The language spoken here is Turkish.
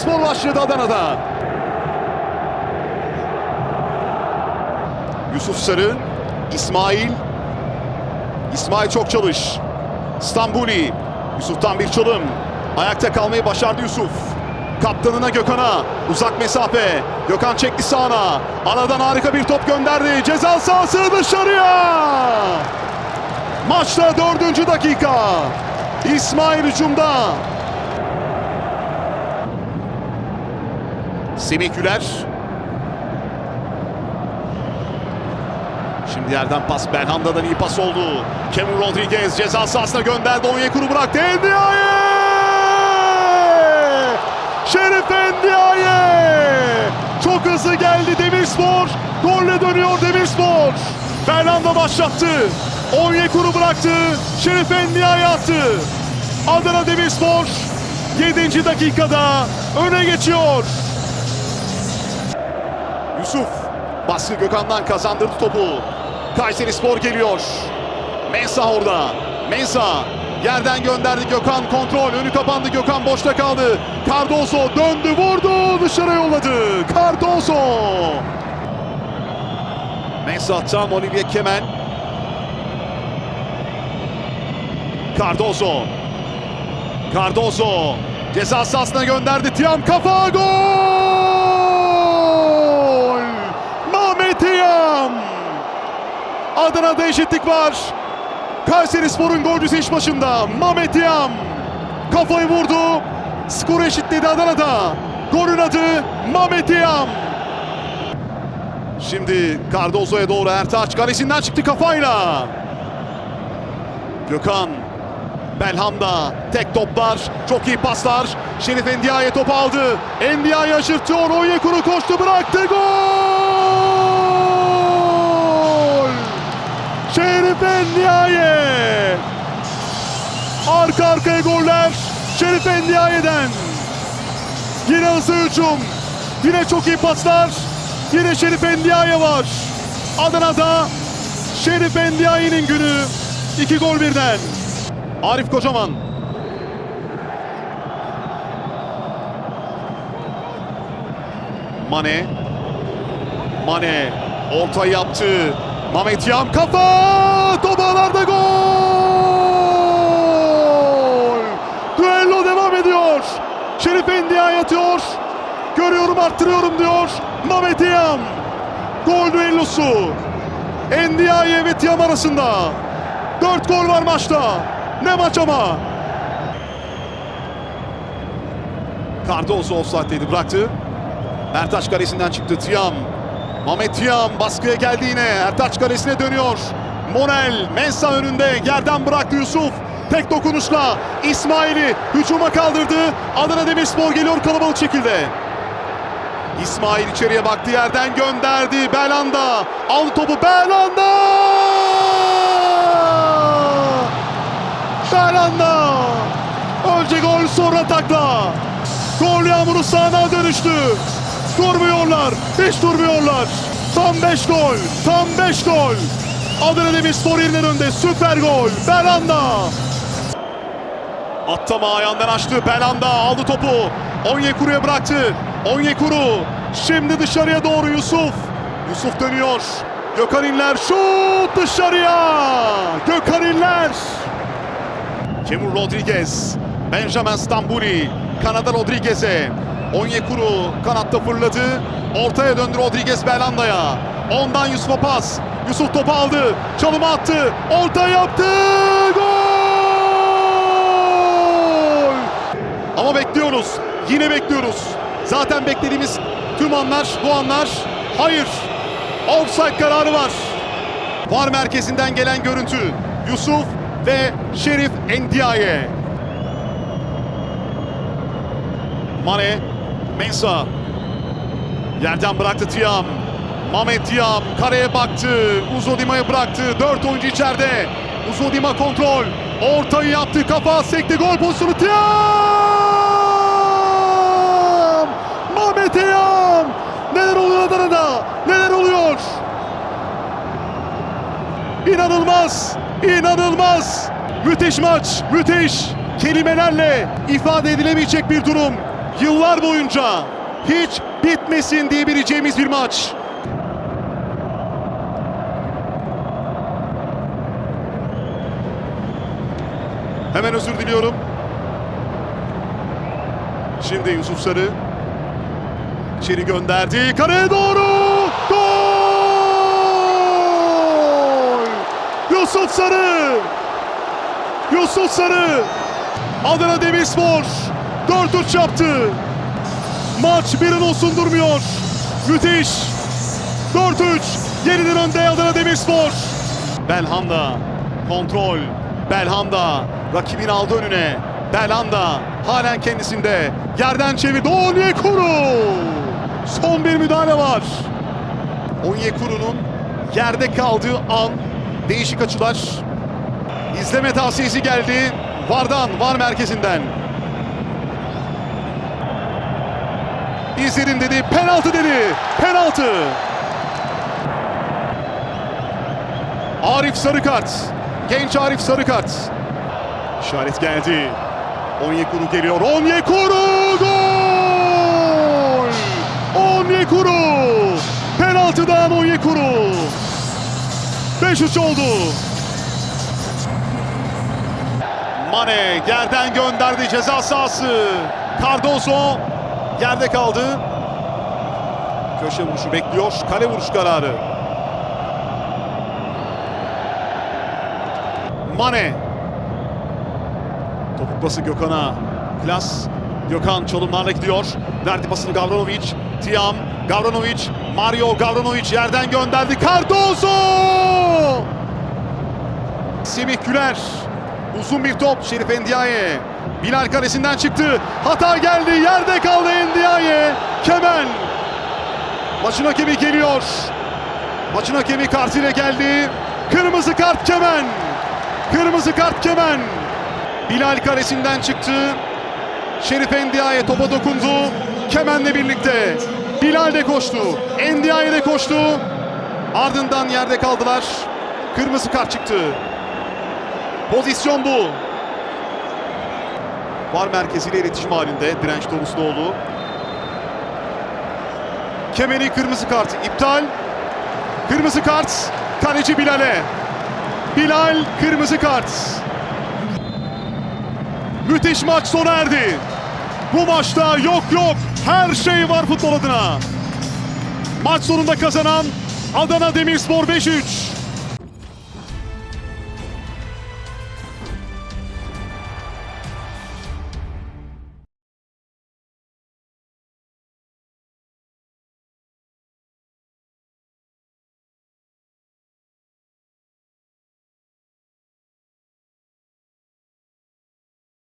Demirspor başladı Adana'da. Yusuf Sarı, İsmail. İsmail çok çalış. Stambuli. Yusuf'tan bir çalım. Ayakta kalmayı başardı Yusuf. Kaptanına Gökhan'a. Uzak mesafe. Gökhan çekti sağına. Aradan harika bir top gönderdi. Ceza sahası dışarıya. Maçta dördüncü dakika. İsmail hücumda. Semih. Şimdi yerden pas Belhanda'dan iyi pas oldu. Cameron Rodriguez ceza sahasına gönderdi. Onyekuru bıraktı. Endiaye! Şerif Endiaye! Çok hızlı geldi Demirspor. Golle dönüyor Demirspor. Belhanda başlattı. Onyekuru bıraktı. Şerif Endiaye attı. Adana Demirspor 7. dakikada öne geçiyor. Yusuf baskı Gökhan'dan kazandırdı topu. Kayseri Spor geliyor. Mensah orada. Mensah yerden gönderdi Gökhan kontrol. Önü kapandı Gökhan boşta kaldı. Cardoso döndü vurdu dışarı yolladı. Cardoso. Mensah'tan Olivier Kemen. Cardoso. Cardoso ceza sahasına gönderdi. Tiam kafa gol! Tiam! Adana'da eşitlik var. Kayseri Spor'un golcüsü iş başında. Mehmet Tiam kafayı vurdu. Skoru eşitledi Adana'da. Golün adı Mehmet Tiam. Şimdi Cardozo'ya doğru Ertaç kalesinden çıktı kafayla. Gökhan Belhanda tek toplar, çok iyi paslar. Şerif Endiaye topu aldı. Endiaye aşırtıyor. Onyekuru koştu bıraktı. Gol! Şerif Endiaye! Arka arkaya goller. Şerif Endiaye'den. Yine hızlı hücum. Yine çok iyi paslar. Yine Şerif Endiaye var. Adana'da Şerif Endiaye'nin günü. İki gol birden. Arif Kocaman. Mane. Mane orta yaptı. Mehmet Yam kafa! Topalarda gol! Düello devam ediyor. Şerif Endiay atıyor. Görüyorum arttırıyorum diyor. Mehmet Yam. Gol düellosu. Endiaye ve Tiam arasında. Dört gol var maçta. Ne maç ama. Cardozo offside'deydi bıraktı. Ertaş kalesinden çıktı Tiam. Mehmet Tiam baskıya geldi yine. Ertaç kalesine dönüyor. Monel Mensa önünde yerden bıraktı Yusuf. Tek dokunuşla İsmail'i hücuma kaldırdı. Adana Demirspor geliyor kalabalık şekilde. İsmail içeriye baktı yerden gönderdi. Belanda aldı topu Belanda! Belanda! Önce gol sonra takla. Gol yağmuru sahana dönüştü. Durmuyorlar. Hiç durmuyorlar. Tam 5 gol. Tam 5 gol. Adana Demirspor yeniden önde. Süper gol. Belanda. Attama ayağından açtı. Belanda aldı topu. Onyekuru'ya bıraktı. Onyekuru. Şimdi dışarıya doğru Yusuf. Yusuf dönüyor. Gökhan İnler şut dışarıya. Gökhan İnler. Kemur Rodriguez. Benjamin Stambuli. Kanada Rodriguez'e. Onyekuru kanatta fırladı. Ortaya döndü Rodriguez Belanda'ya. Ondan Yusuf'a pas. Yusuf topu aldı. Çalımı attı. Orta yaptı. Gol! Ama bekliyoruz. Yine bekliyoruz. Zaten beklediğimiz tüm anlar bu anlar. Hayır. Offside kararı var. VAR merkezinden gelen görüntü. Yusuf ve Şerif Endiaye. Mane, Mensa. Yerden bıraktı Tiam. Mehmet Tiam kareye baktı. Uzodima'ya bıraktı. Dört oyuncu içeride. Uzodima kontrol. Ortayı yaptı. Kafa sekti. Gol pozisyonu Tiam! Mehmet Tiam! Neler oluyor Adana'da? Neler oluyor? İnanılmaz! İnanılmaz! Müthiş maç! Müthiş! Kelimelerle ifade edilemeyecek bir durum. Yıllar boyunca hiç bitmesin diyebileceğimiz bir maç. Hemen özür diliyorum. Şimdi Yusuf Sarı içeri gönderdi. Kaleye doğru! Gol! Yusuf Sarı! Yusuf Sarı! Adana Demirspor 4-3 yaptı. Maç bir an olsun durmuyor. Müthiş. 4-3. Yeniden önde Adana Demirspor. Belhanda. Kontrol. Belhanda. Rakibin aldı önüne. Belhanda. Halen kendisinde. Yerden çevirdi. Onyekuru. Son bir müdahale var. Onyekuru'nun yerde kaldığı an değişik açılar. İzleme tavsiyesi geldi. Vardan, Var merkezinden. İzledim dedi, penaltı dedi. Penaltı. Arif Sarıkart. Genç Arif Sarıkart. İşaret geldi. Onyekuru geliyor. Onyekuru gol! Onyekuru! Penaltıdan Onyekuru. 5-3 oldu. Mane yerden gönderdi ceza sahası. Cardozo yerde kaldı. Köşe vuruşu bekliyor. Kale vuruş kararı. Mane. Topuk pası Gökhan'a. Klas. Gökhan çalımlarla gidiyor. Verdi pasını Gavranovic. Tiam. Gavranovic. Mario Gavranovic yerden gönderdi. Cardozo! Semih Güler. Uzun bir top Şerif Endiaye. Bilal kalesinden çıktı. Hata geldi. Yerde kaldı Endiaye. Kemen. Maçın hakemi geliyor. Maçın hakemi kartıyla geldi. Kırmızı kart Kemen. Kırmızı kart Kemen. Bilal kalesinden çıktı. Şerif Endiaye topa dokundu. Kemen'le birlikte. Bilal de koştu. Endiaye de koştu. Ardından yerde kaldılar. Kırmızı kart çıktı. Pozisyon bu. Var merkeziyle iletişim halinde direnç Torusluoğlu. Kemeri kırmızı kart iptal. Kırmızı kart kaleci Bilal'e. Bilal kırmızı kart. Müthiş maç sona erdi. Bu maçta yok yok her şey var futbol adına. Maç sonunda kazanan Adana Demirspor 5-3.